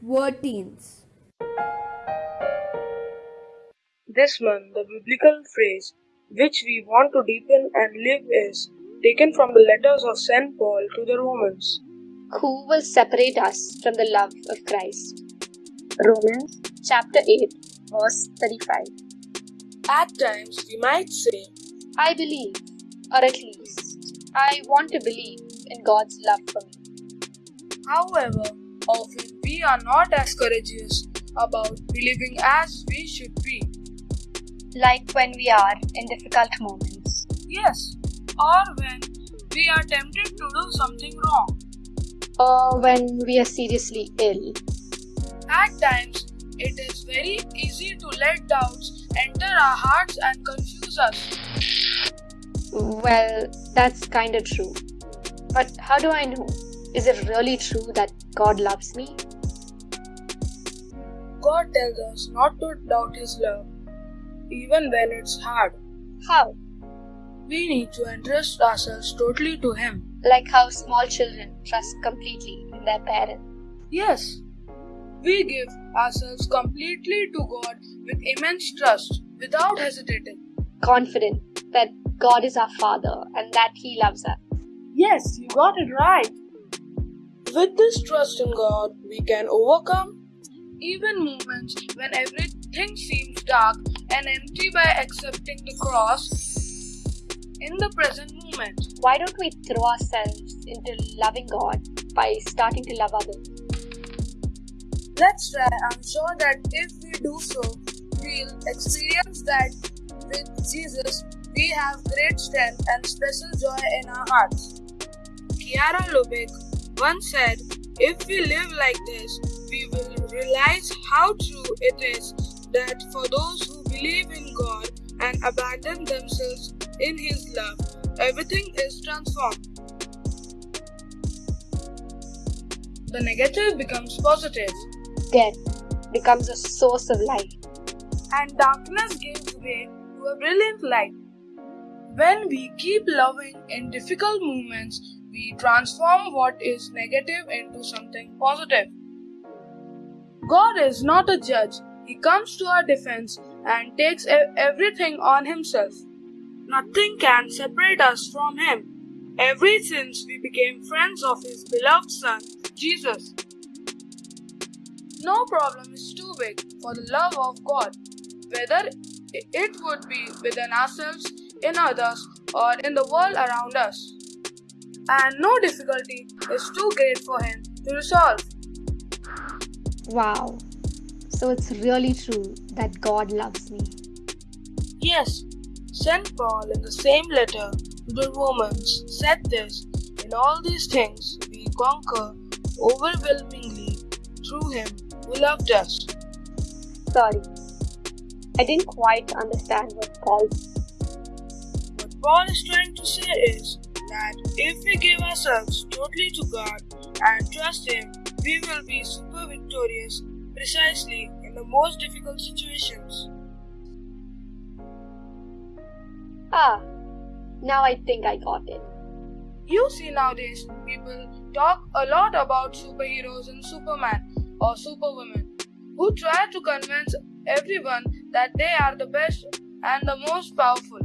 Word teens. This month, the biblical phrase which we want to deepen and live is taken from the letters of St. Paul to the Romans. Who will separate us from the love of Christ? Romans chapter 8, verse 35. At times, we might say, I believe, or at least, I want to believe in God's love for me. However, often we are not as courageous about believing as we should be. Like when we are in difficult moments. Yes, or when we are tempted to do something wrong. Or when we are seriously ill. At times, it is very easy to let doubts enter our hearts and confuse us. Well, that's kinda true. But how do I know? Is it really true that God loves me? God tells us not to doubt His love, even when it's hard. How? We need to entrust ourselves totally to Him. Like how small children trust completely in their parent. Yes, we give ourselves completely to God with immense trust, without hesitating. Confident that God is our Father and that He loves us. Yes, you got it right. With this trust in God, we can overcome even moments when everything seems dark and empty by accepting the cross in the present moment. Why don't we throw ourselves into loving God by starting to love others? Let's try. I'm sure that if we do so, we'll experience that with Jesus, we have great strength and special joy in our hearts. Chiara Lubich once said, If we live like this, we will realize how true it is that for those who believe in God and abandon themselves in His love, everything is transformed. The negative becomes positive, Death becomes a source of light. and darkness gives way to a brilliant light. When we keep loving in difficult moments, we transform what is negative into something positive. God is not a judge. He comes to our defense and takes everything on himself. Nothing can separate us from him. Ever since we became friends of his beloved Son, Jesus. No problem is too big for the love of God, whether it would be within ourselves, in others, or in the world around us. And no difficulty is too great for Him to resolve. Wow. So it's really true that God loves me. Yes, St. Paul in the same letter to the Romans said this In all these things we conquer overwhelmingly through Him who loved us. Sorry. I didn't quite understand what Paul Paul is trying to say is that if we give ourselves totally to God and trust Him, we will be super victorious precisely in the most difficult situations. Ah, now I think I got it. You see, nowadays people talk a lot about superheroes and Superman or Superwoman who try to convince everyone that they are the best and the most powerful.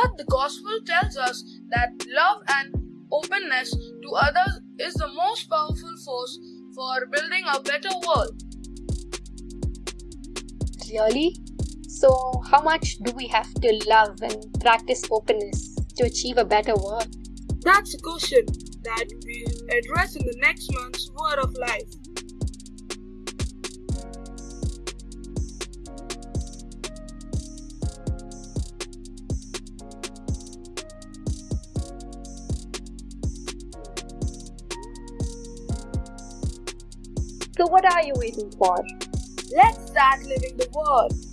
But the gospel tells us that love and openness to others is the most powerful force for building a better world. Really? So, how much do we have to love and practice openness to achieve a better world? That's a question that we'll address in the next month's Word of Life. So, what are you waiting for? Let's start living the Word.